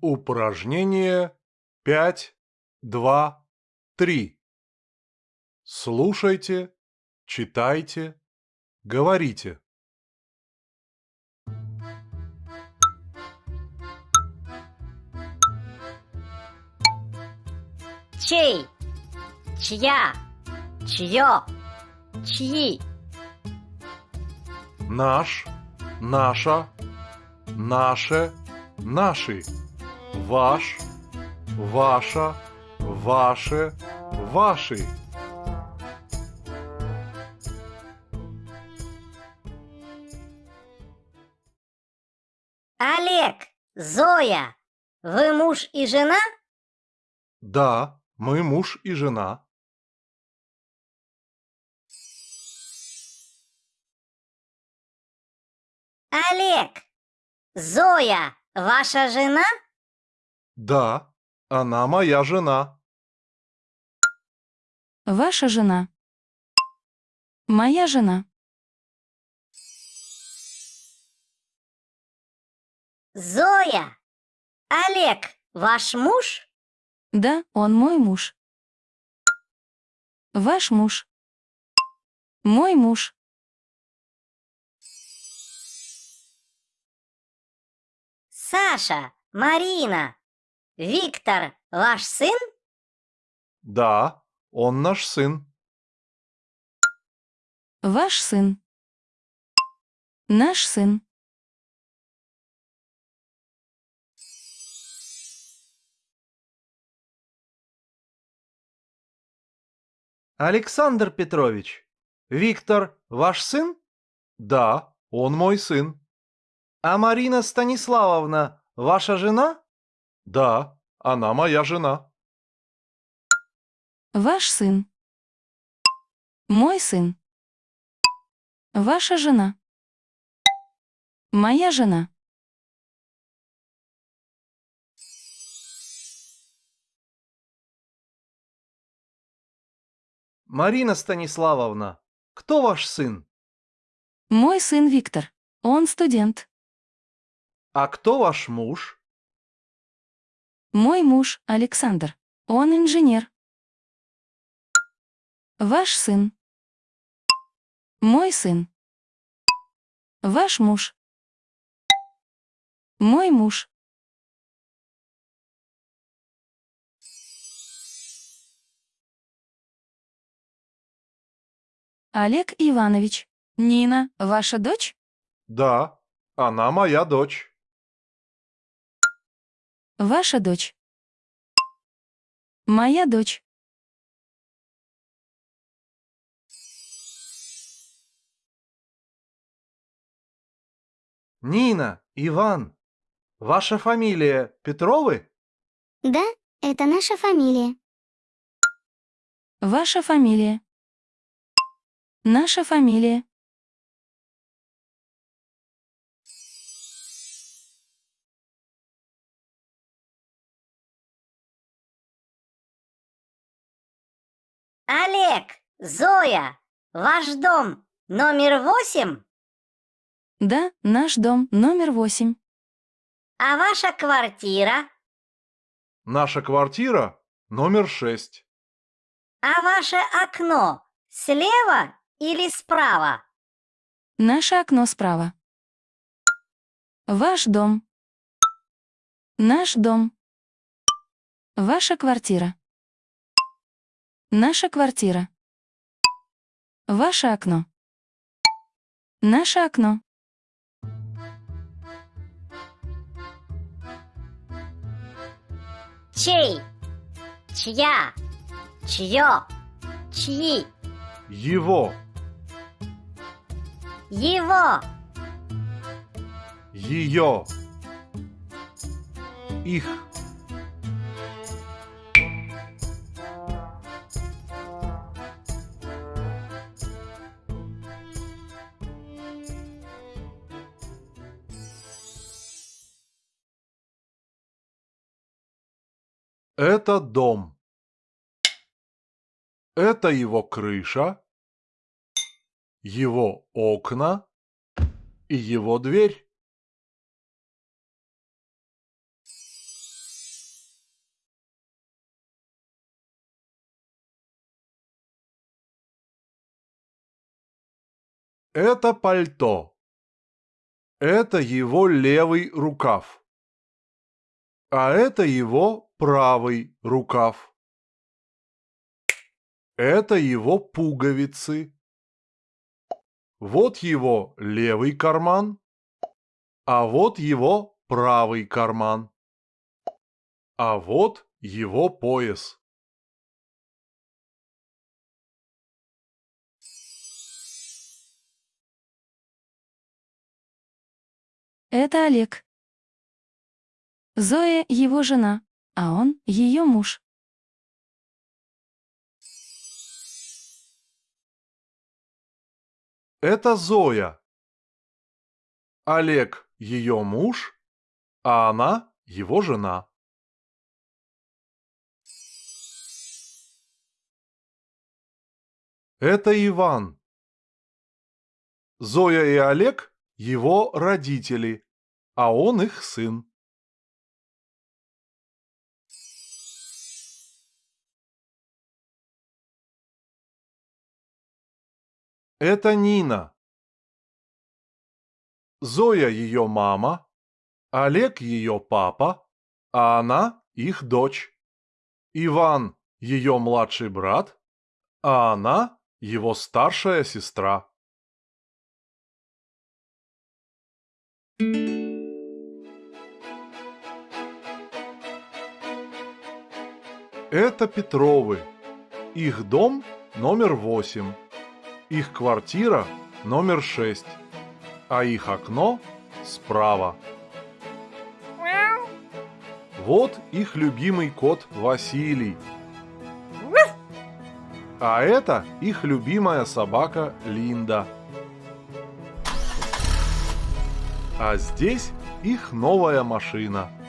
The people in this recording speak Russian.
Упражнение 5, 2, 3. Слушайте, читайте, говорите. Чей? Чья? Чье? Чьи? Наш, наша, наше, наши. Ваш, ваша, ваше, ваши. Олег, Зоя, вы муж и жена? Да, мы муж и жена. Олег, Зоя, ваша жена? Да, она моя жена. Ваша жена. Моя жена. Зоя, Олег, ваш муж? Да, он мой муж. Ваш муж. Мой муж. Саша, Марина, Виктор, ваш сын? Да, он наш сын. Ваш сын. Наш сын. Александр Петрович, Виктор ваш сын? Да, он мой сын. А Марина Станиславовна ваша жена? Да, она моя жена. Ваш сын. Мой сын. Ваша жена. Моя жена. Марина Станиславовна, кто ваш сын? Мой сын Виктор. Он студент. А кто ваш муж? Мой муж Александр. Он инженер. Ваш сын. Мой сын. Ваш муж. Мой муж. Олег Иванович. Нина, ваша дочь? Да, она моя дочь. Ваша дочь. Моя дочь. Нина, Иван. Ваша фамилия Петровы? Да, это наша фамилия. Ваша фамилия. Наша фамилия. Олег, Зоя, ваш дом номер восемь? Да, наш дом номер восемь. А ваша квартира? Наша квартира номер шесть. А ваше окно слева или справа? Наше окно справа. Ваш дом. Наш дом. Ваша квартира. Наша квартира. Ваше окно. Наше окно. Чей? Чья? Чье? Чьи? Его, Его? ее, их. Это дом. Это его крыша, его окна и его дверь. Это пальто. Это его левый рукав. А это его правый рукав. Это его пуговицы. Вот его левый карман, а вот его правый карман. А вот его пояс. Это Олег. Зоя — его жена, а он — ее муж. Это Зоя. Олег – ее муж, а она – его жена. Это Иван. Зоя и Олег – его родители, а он их сын. Это Нина. Зоя ее мама, Олег ее папа, а она их дочь. Иван ее младший брат, а она его старшая сестра. Это Петровы. Их дом номер восемь. Их квартира номер 6, а их окно справа. Вот их любимый кот Василий. А это их любимая собака Линда. А здесь их новая машина –